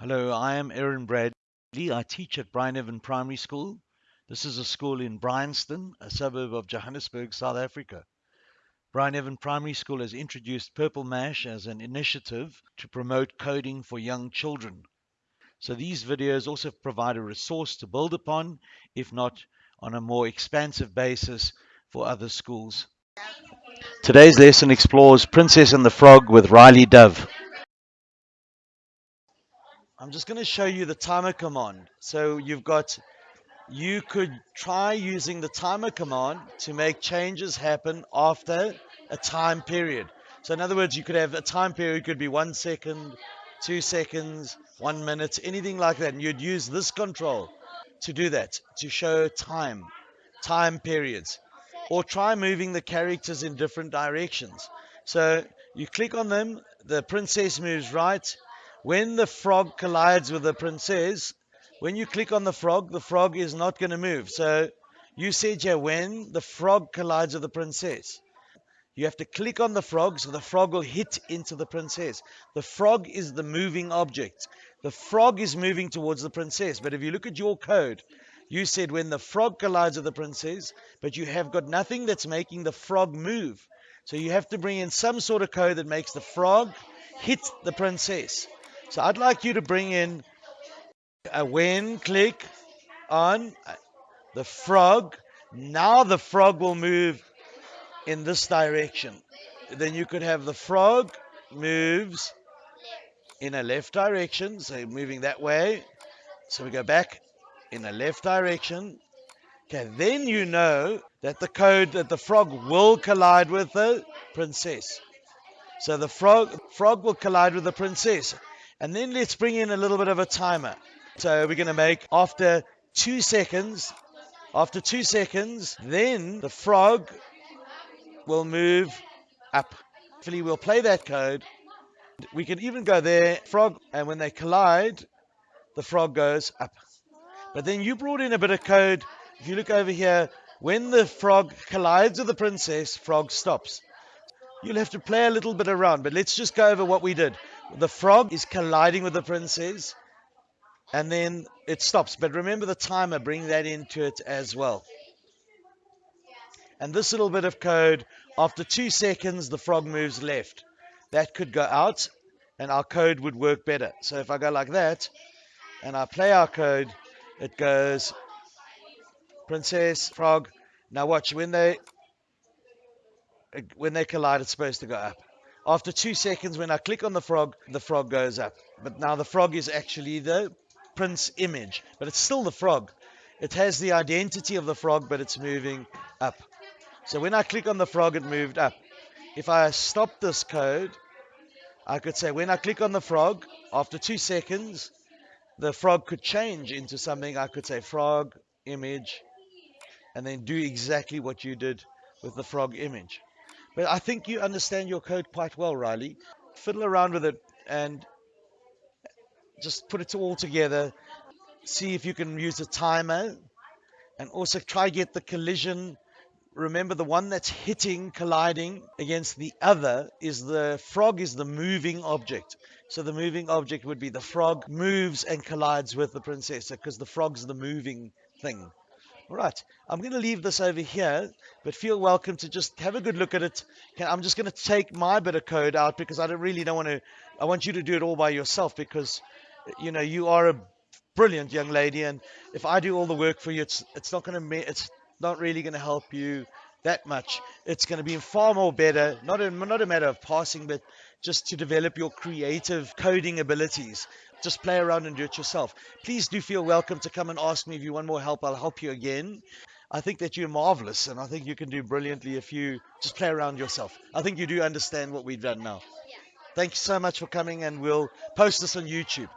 Hello, I am Aaron Bradley. I teach at Bryneven Primary School. This is a school in Bryanston, a suburb of Johannesburg, South Africa. Bryneven Primary School has introduced Purple Mash as an initiative to promote coding for young children. So these videos also provide a resource to build upon, if not on a more expansive basis for other schools. Today's lesson explores Princess and the Frog with Riley Dove. I'm just going to show you the timer command. So you've got, you could try using the timer command to make changes happen after a time period. So in other words, you could have a time period could be one second, two seconds, one minute, anything like that. And you'd use this control to do that, to show time, time periods. Or try moving the characters in different directions. So you click on them, the princess moves right, when the frog collides with the princess, when you click on the frog, the frog is not going to move. So you said here when the frog collides with the princess. You have to click on the frog so the frog will hit into the princess. The frog is the moving object. The frog is moving towards the princess. But if you look at your code, you said when the frog collides with the princess, but you have got nothing that's making the frog move. So you have to bring in some sort of code that makes the frog hit the princess. So I'd like you to bring in a when click on the frog. Now the frog will move in this direction. Then you could have the frog moves in a left direction, so moving that way. So we go back in a left direction. Okay, then you know that the code that the frog will collide with the princess. So the frog frog will collide with the princess. And then let's bring in a little bit of a timer. So we're going to make after two seconds, after two seconds, then the frog will move up. Hopefully we'll play that code. We can even go there, frog, and when they collide, the frog goes up. But then you brought in a bit of code. If you look over here, when the frog collides with the princess, frog stops. You'll have to play a little bit around, but let's just go over what we did the frog is colliding with the princess and then it stops. But remember the timer, bring that into it as well. And this little bit of code, after two seconds, the frog moves left. That could go out and our code would work better. So if I go like that and I play our code, it goes princess, frog. Now watch, when they when they collide, it's supposed to go up. After two seconds, when I click on the frog, the frog goes up. But now the frog is actually the prince image, but it's still the frog. It has the identity of the frog, but it's moving up. So when I click on the frog, it moved up. If I stop this code, I could say when I click on the frog, after two seconds, the frog could change into something. I could say frog image, and then do exactly what you did with the frog image. But I think you understand your code quite well, Riley. Fiddle around with it and just put it all together. See if you can use a timer and also try get the collision. Remember the one that's hitting, colliding against the other is the frog is the moving object. So the moving object would be the frog moves and collides with the princess because the frog's the moving thing. Right, I'm going to leave this over here, but feel welcome to just have a good look at it. I'm just going to take my bit of code out because I don't really don't want to. I want you to do it all by yourself because, you know, you are a brilliant young lady, and if I do all the work for you, it's it's not going to it's not really going to help you that much. It's going to be far more better, not a, not a matter of passing, but just to develop your creative coding abilities. Just play around and do it yourself. Please do feel welcome to come and ask me if you want more help. I'll help you again. I think that you're marvelous, and I think you can do brilliantly if you just play around yourself. I think you do understand what we've done now. Thank you so much for coming, and we'll post this on YouTube.